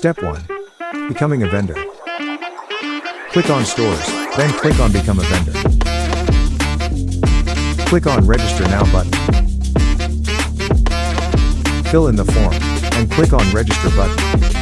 Step 1. Becoming a vendor. Click on Stores, then click on Become a Vendor. Click on Register Now button. Fill in the form, and click on Register button.